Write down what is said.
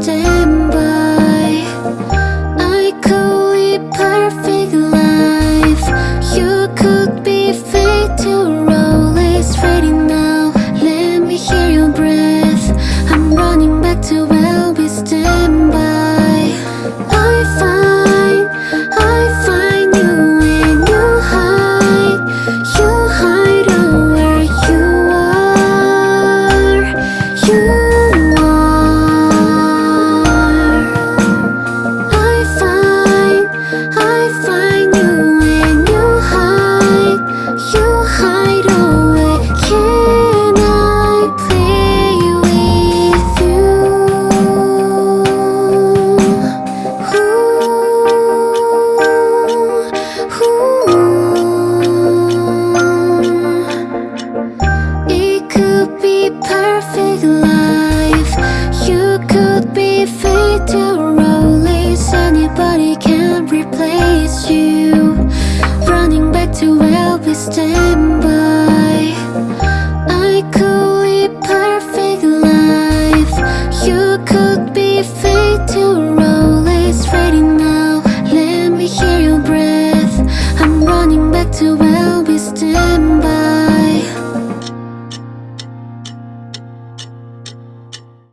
Stay. miss you. Running back to where we stand by. I could live perfect life. You could be fate to roll. It's ready now. Let me hear your breath. I'm running back to where